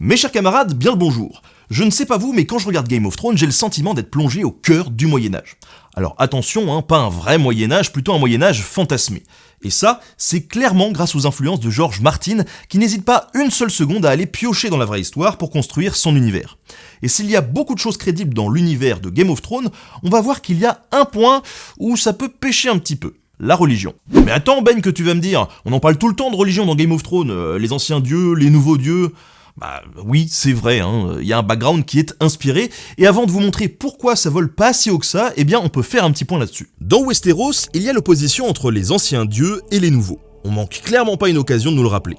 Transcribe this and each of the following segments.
Mes chers camarades, bien le bonjour. Je ne sais pas vous, mais quand je regarde Game of Thrones, j'ai le sentiment d'être plongé au cœur du Moyen-Âge. Alors attention, hein, pas un vrai Moyen-Âge, plutôt un Moyen-Âge fantasmé. Et ça, c'est clairement grâce aux influences de George Martin, qui n'hésite pas une seule seconde à aller piocher dans la vraie histoire pour construire son univers. Et s'il y a beaucoup de choses crédibles dans l'univers de Game of Thrones, on va voir qu'il y a un point où ça peut pêcher un petit peu la religion. Mais attends Ben que tu vas me dire, on en parle tout le temps de religion dans Game of Thrones, euh, les anciens dieux, les nouveaux dieux... Bah oui, c'est vrai, hein. il y a un background qui est inspiré, et avant de vous montrer pourquoi ça vole pas si haut que ça, eh bien on peut faire un petit point là-dessus. Dans Westeros, il y a l'opposition entre les anciens dieux et les nouveaux. On manque clairement pas une occasion de nous le rappeler.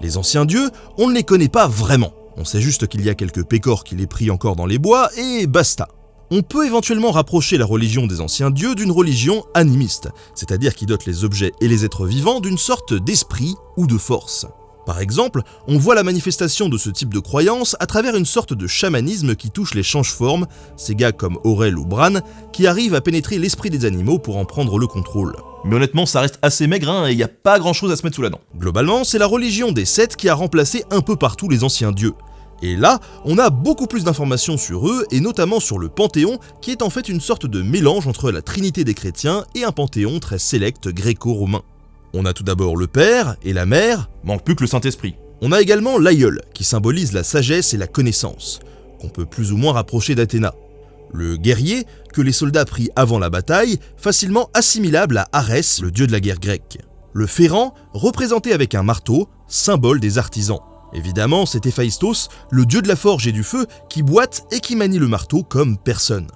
Les anciens dieux, on ne les connaît pas vraiment. On sait juste qu'il y a quelques pécores qui les prient encore dans les bois, et basta. On peut éventuellement rapprocher la religion des anciens dieux d'une religion animiste, c'est-à-dire qui dote les objets et les êtres vivants d'une sorte d'esprit ou de force. Par exemple, on voit la manifestation de ce type de croyance à travers une sorte de chamanisme qui touche les change-formes, ces gars comme Aurel ou Bran, qui arrivent à pénétrer l'esprit des animaux pour en prendre le contrôle. Mais honnêtement, ça reste assez maigre hein, et il n'y a pas grand chose à se mettre sous la dent. Globalement, c'est la religion des Sept qui a remplacé un peu partout les anciens dieux. Et là, on a beaucoup plus d'informations sur eux, et notamment sur le Panthéon, qui est en fait une sorte de mélange entre la Trinité des chrétiens et un Panthéon très sélect gréco-romain. On a tout d'abord le Père et la Mère, manque plus que le Saint-Esprit. On a également l'aïeul, qui symbolise la sagesse et la connaissance, qu'on peut plus ou moins rapprocher d'Athéna. Le guerrier, que les soldats prient avant la bataille, facilement assimilable à Arès, le dieu de la guerre grecque. Le ferrant, représenté avec un marteau, symbole des artisans. Évidemment, c'est Héphaïstos, le dieu de la forge et du feu, qui boite et qui manie le marteau comme personne.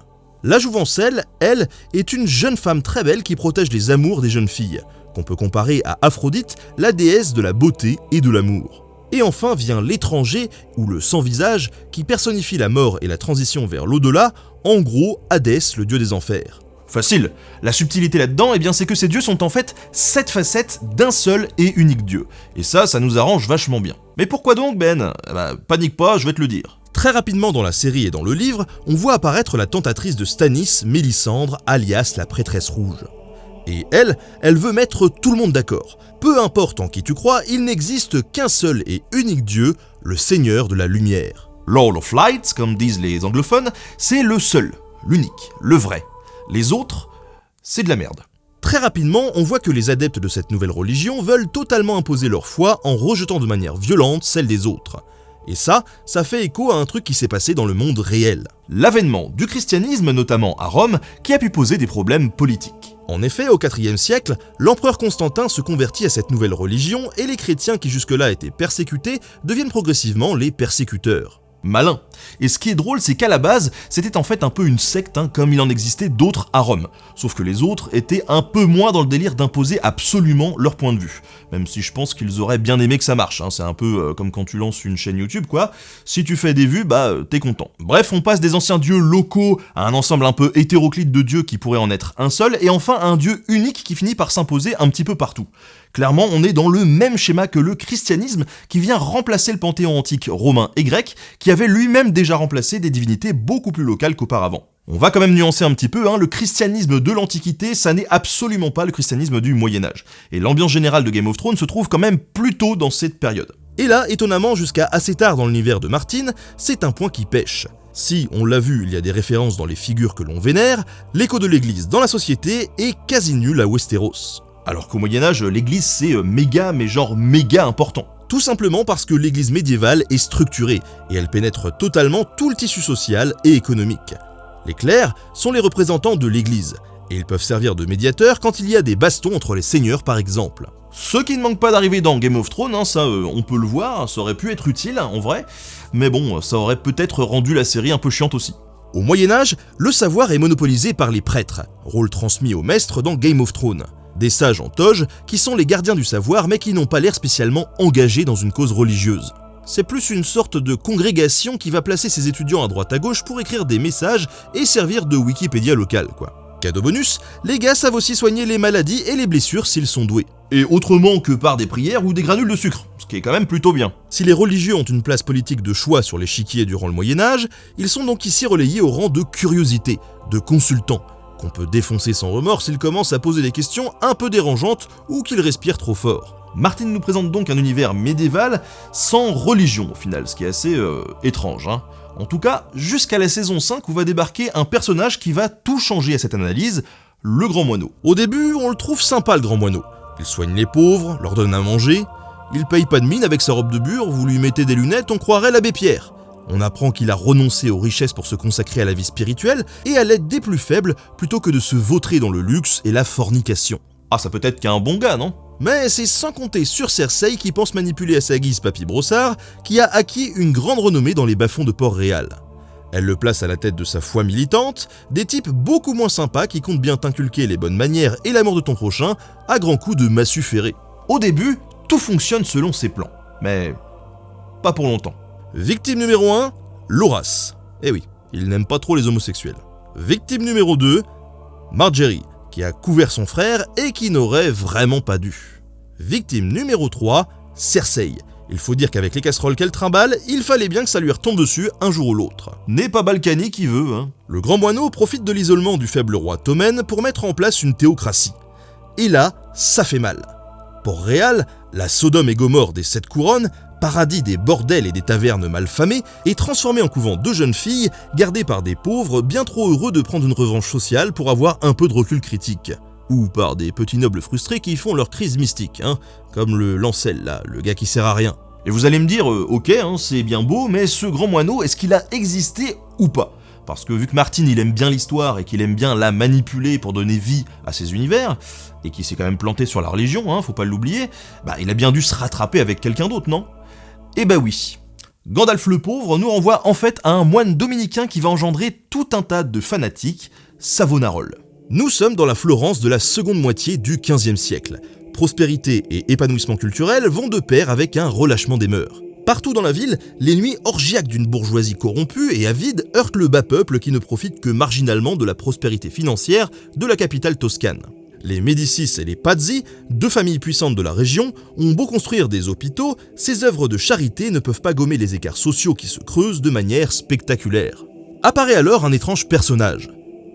La jouvencelle, elle, est une jeune femme très belle qui protège les amours des jeunes filles, qu'on peut comparer à Aphrodite, la déesse de la beauté et de l'amour. Et enfin vient l'étranger, ou le sans-visage, qui personnifie la mort et la transition vers l'au-delà, en gros Hadès, le dieu des enfers. Facile. La subtilité là-dedans, eh bien c'est que ces dieux sont en fait sept facettes d'un seul et unique dieu. Et ça, ça nous arrange vachement bien. Mais pourquoi donc, Ben? Eh ben, Panique pas, je vais te le dire. Très rapidement dans la série et dans le livre, on voit apparaître la tentatrice de Stanis, Mélisandre, alias la prêtresse rouge. Et elle, elle veut mettre tout le monde d'accord. Peu importe en qui tu crois, il n'existe qu'un seul et unique Dieu, le Seigneur de la Lumière. Lord of Light, comme disent les anglophones, c'est le seul, l'unique, le vrai. Les autres, c'est de la merde. Très rapidement, on voit que les adeptes de cette nouvelle religion veulent totalement imposer leur foi en rejetant de manière violente celle des autres. Et ça, ça fait écho à un truc qui s'est passé dans le monde réel. L'avènement du christianisme, notamment à Rome, qui a pu poser des problèmes politiques. En effet, au IVe siècle, l'empereur Constantin se convertit à cette nouvelle religion et les chrétiens qui jusque-là étaient persécutés deviennent progressivement les persécuteurs malin. Et ce qui est drôle, c'est qu'à la base, c'était en fait un peu une secte, hein, comme il en existait d'autres à Rome. Sauf que les autres étaient un peu moins dans le délire d'imposer absolument leur point de vue. Même si je pense qu'ils auraient bien aimé que ça marche, hein. c'est un peu euh, comme quand tu lances une chaîne YouTube, quoi. Si tu fais des vues, bah euh, t'es content. Bref, on passe des anciens dieux locaux à un ensemble un peu hétéroclite de dieux qui pourrait en être un seul, et enfin un dieu unique qui finit par s'imposer un petit peu partout. Clairement, on est dans le même schéma que le christianisme qui vient remplacer le panthéon antique romain et grec, qui avait lui-même déjà remplacé des divinités beaucoup plus locales qu'auparavant. On va quand même nuancer un petit peu, hein, le christianisme de l'Antiquité, ça n'est absolument pas le christianisme du Moyen-Âge. Et l'ambiance générale de Game of Thrones se trouve quand même plutôt dans cette période. Et là, étonnamment, jusqu'à assez tard dans l'univers de Martin, c'est un point qui pêche. Si, on l'a vu, il y a des références dans les figures que l'on vénère, l'écho de l'église dans la société est quasi nul à Westeros. Alors qu'au Moyen-Âge, l'église c'est euh, méga, mais genre méga important. Tout simplement parce que l'église médiévale est structurée et elle pénètre totalement tout le tissu social et économique. Les clercs sont les représentants de l'église et ils peuvent servir de médiateurs quand il y a des bastons entre les seigneurs par exemple. Ce qui ne manque pas d'arriver dans Game of Thrones, hein, ça euh, on peut le voir, ça aurait pu être utile en vrai, mais bon, ça aurait peut-être rendu la série un peu chiante aussi. Au Moyen-Âge, le savoir est monopolisé par les prêtres, rôle transmis aux maîtres dans Game of Thrones des sages en toge qui sont les gardiens du savoir mais qui n'ont pas l'air spécialement engagés dans une cause religieuse. C'est plus une sorte de congrégation qui va placer ses étudiants à droite à gauche pour écrire des messages et servir de Wikipédia local quoi. Cadeau bonus, les gars savent aussi soigner les maladies et les blessures s'ils sont doués. Et autrement que par des prières ou des granules de sucre, ce qui est quand même plutôt bien. Si les religieux ont une place politique de choix sur l'échiquier durant le Moyen-Âge, ils sont donc ici relayés au rang de curiosité, de consultants, qu'on peut défoncer sans remords s'il commence à poser des questions un peu dérangeantes ou qu'il respire trop fort. Martine nous présente donc un univers médiéval sans religion au final, ce qui est assez euh, étrange. Hein. En tout cas, jusqu'à la saison 5 où va débarquer un personnage qui va tout changer à cette analyse, le Grand Moineau. Au début, on le trouve sympa le Grand Moineau. Il soigne les pauvres, leur donne à manger, il paye pas de mine avec sa robe de bure, vous lui mettez des lunettes, on croirait l'abbé Pierre. On apprend qu'il a renoncé aux richesses pour se consacrer à la vie spirituelle et à l'aide des plus faibles plutôt que de se vautrer dans le luxe et la fornication. Ah, ça peut être qu'un bon gars, non? Mais c'est sans compter sur Cersei qui pense manipuler à sa guise Papy Brossard, qui a acquis une grande renommée dans les bas-fonds de Port-Réal. Elle le place à la tête de sa foi militante, des types beaucoup moins sympas qui comptent bien t'inculquer les bonnes manières et l'amour de ton prochain à grands coups de massue ferrée. Au début, tout fonctionne selon ses plans, mais pas pour longtemps. Victime numéro 1, Loras. Eh oui, il n'aime pas trop les homosexuels. Victime numéro 2, Marjorie, qui a couvert son frère et qui n'aurait vraiment pas dû. Victime numéro 3, Cersei. Il faut dire qu'avec les casseroles qu'elle trimballe, il fallait bien que ça lui retombe dessus un jour ou l'autre. N'est pas Balkany qui veut, hein. Le grand moineau profite de l'isolement du faible roi Tommen pour mettre en place une théocratie. Et là, ça fait mal. Pour Réal, la Sodome et Gomorre des Sept Couronnes, paradis des bordels et des tavernes malfamées, est transformé en couvent de jeunes filles gardées par des pauvres bien trop heureux de prendre une revanche sociale pour avoir un peu de recul critique. Ou par des petits nobles frustrés qui font leur crise mystique, hein, comme le Lancel là, le gars qui sert à rien. Et vous allez me dire, euh, ok, hein, c'est bien beau, mais ce grand moineau, est-ce qu'il a existé ou pas? Parce que vu que Martin il aime bien l'histoire et qu'il aime bien la manipuler pour donner vie à ses univers, et qu'il s'est quand même planté sur la religion, hein, faut pas l'oublier, bah il a bien dû se rattraper avec quelqu'un d'autre, non? Eh bah oui. Gandalf le pauvre nous renvoie en fait à un moine dominicain qui va engendrer tout un tas de fanatiques, Savonarole. Nous sommes dans la Florence de la seconde moitié du XVe siècle. Prospérité et épanouissement culturel vont de pair avec un relâchement des mœurs. Partout dans la ville, les nuits orgiaques d'une bourgeoisie corrompue et avide heurtent le bas peuple qui ne profite que marginalement de la prospérité financière de la capitale toscane. Les Médicis et les Pazzi, deux familles puissantes de la région, ont beau construire des hôpitaux, ces œuvres de charité ne peuvent pas gommer les écarts sociaux qui se creusent de manière spectaculaire. Apparaît alors un étrange personnage.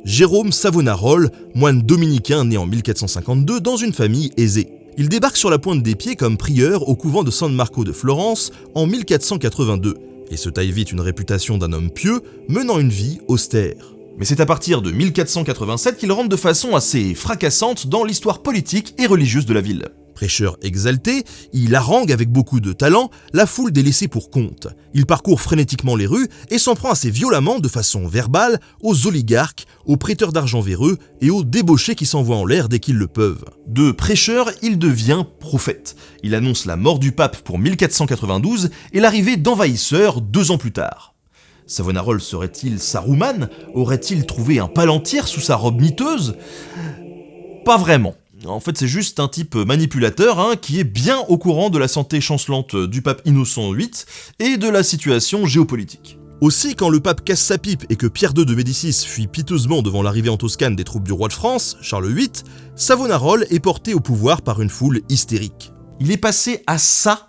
Jérôme Savonarole, moine dominicain né en 1452 dans une famille aisée. Il débarque sur la pointe des pieds comme prieur au couvent de San Marco de Florence en 1482 et se taille vite une réputation d'un homme pieux menant une vie austère. Mais c'est à partir de 1487 qu'il rentre de façon assez fracassante dans l'histoire politique et religieuse de la ville. Prêcheur exalté, il harangue avec beaucoup de talent la foule des laissés pour compte. Il parcourt frénétiquement les rues et s'en prend assez violemment de façon verbale aux oligarques, aux prêteurs d'argent véreux et aux débauchés qui s'envoient en l'air dès qu'ils le peuvent. De prêcheur, il devient prophète. Il annonce la mort du pape pour 1492 et l'arrivée d'envahisseurs deux ans plus tard. Savonarole serait-il Saruman? Aurait-il trouvé un palantir sous sa robe miteuse? Pas vraiment. En fait, c'est juste un type manipulateur hein, qui est bien au courant de la santé chancelante du pape Innocent VIII et de la situation géopolitique. Aussi, quand le pape casse sa pipe et que Pierre II de Médicis fuit piteusement devant l'arrivée en Toscane des troupes du roi de France, Charles VIII, Savonarole est porté au pouvoir par une foule hystérique. Il est passé à ça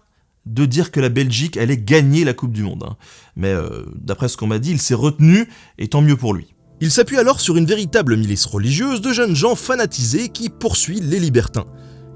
de dire que la Belgique allait gagner la Coupe du Monde. Hein. Mais euh, d'après ce qu'on m'a dit, il s'est retenu, et tant mieux pour lui. Il s'appuie alors sur une véritable milice religieuse de jeunes gens fanatisés qui poursuit les libertins.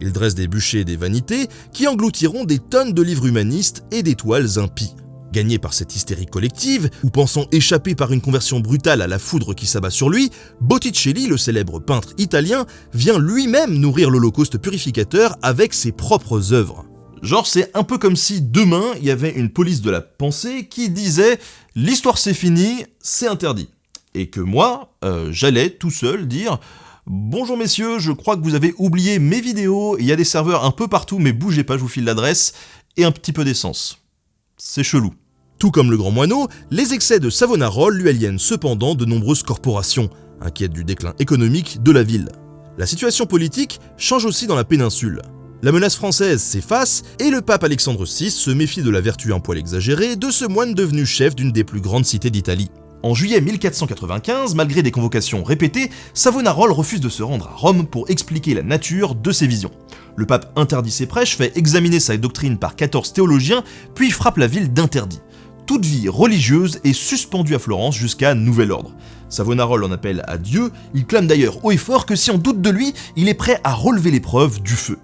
Il dresse des bûchers et des vanités qui engloutiront des tonnes de livres humanistes et d'étoiles impies. Gagné par cette hystérie collective, ou pensant échapper par une conversion brutale à la foudre qui s'abat sur lui, Botticelli, le célèbre peintre italien, vient lui-même nourrir l'Holocauste purificateur avec ses propres œuvres. Genre c'est un peu comme si demain il y avait une police de la pensée qui disait « l'histoire c'est fini, c'est interdit » et que moi, euh, j'allais tout seul dire Bonjour messieurs, je crois que vous avez oublié mes vidéos, il y a des serveurs un peu partout, mais bougez pas, je vous file l'adresse, et un petit peu d'essence. C'est chelou. Tout comme le grand moineau, les excès de Savonarole lui aliènent cependant de nombreuses corporations, inquiètes du déclin économique de la ville. La situation politique change aussi dans la péninsule. La menace française s'efface et le pape Alexandre VI se méfie de la vertu un poil exagérée de ce moine devenu chef d'une des plus grandes cités d'Italie. En juillet 1495, malgré des convocations répétées, Savonarole refuse de se rendre à Rome pour expliquer la nature de ses visions. Le pape interdit ses prêches, fait examiner sa doctrine par 14 théologiens, puis frappe la ville d'interdit. Toute vie religieuse est suspendue à Florence jusqu'à nouvel ordre. Savonarole en appelle à Dieu, il clame d'ailleurs haut et fort que si on doute de lui, il est prêt à relever l'épreuve du feu.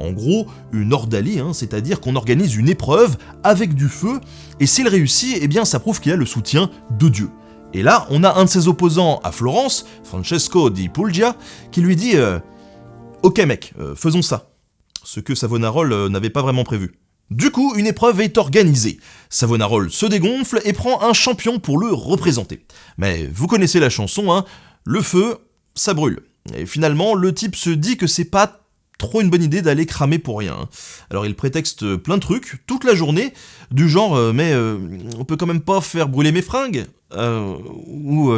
En gros, une ordalie, hein, c'est-à-dire qu'on organise une épreuve avec du feu, et s'il réussit, eh bien ça prouve qu'il a le soutien de Dieu. Et là, on a un de ses opposants à Florence, Francesco di Puglia, qui lui dit euh, Ok mec, euh, faisons ça », ce que Savonarole euh, n'avait pas vraiment prévu. Du coup, une épreuve est organisée. Savonarole se dégonfle et prend un champion pour le représenter. Mais vous connaissez la chanson, hein, le feu, ça brûle. Et finalement, le type se dit que c'est pas trop une bonne idée d'aller cramer pour rien. Alors il prétexte plein de trucs, toute la journée, du genre euh, mais euh, on peut quand même pas faire brûler mes fringues euh, Ou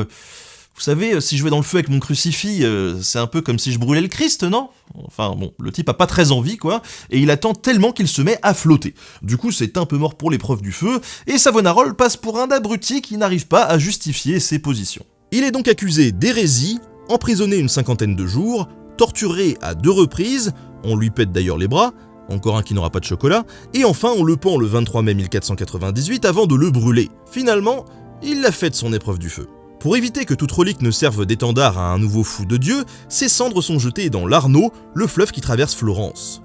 vous savez, si je vais dans le feu avec mon crucifix, c'est un peu comme si je brûlais le Christ, non? Enfin bon, le type a pas très envie, quoi, et il attend tellement qu'il se met à flotter. Du coup, c'est un peu mort pour l'épreuve du feu, et Savonarole passe pour un abruti qui n'arrive pas à justifier ses positions. Il est donc accusé d'hérésie, emprisonné une cinquantaine de jours, torturé à deux reprises, on lui pète d'ailleurs les bras, encore un qui n'aura pas de chocolat, et enfin on le pend le 23 mai 1498 avant de le brûler. Finalement, il l'a fait son épreuve du feu. Pour éviter que toute relique ne serve d'étendard à un nouveau fou de Dieu, ses cendres sont jetées dans l'Arno, le fleuve qui traverse Florence.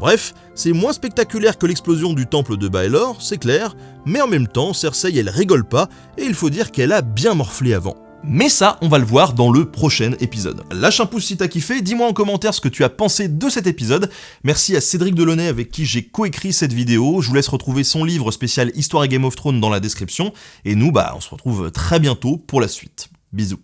Bref, c'est moins spectaculaire que l'explosion du temple de Baelor, c'est clair, mais en même temps, Cersei elle rigole pas, et il faut dire qu'elle a bien morflé avant. Mais ça, on va le voir dans le prochain épisode. Lâche un pouce si t'as kiffé, dis-moi en commentaire ce que tu as pensé de cet épisode. Merci à Cédric Delaunay avec qui j'ai coécrit cette vidéo. Je vous laisse retrouver son livre spécial Histoire et Game of Thrones dans la description. Et nous, bah, on se retrouve très bientôt pour la suite. Bisous.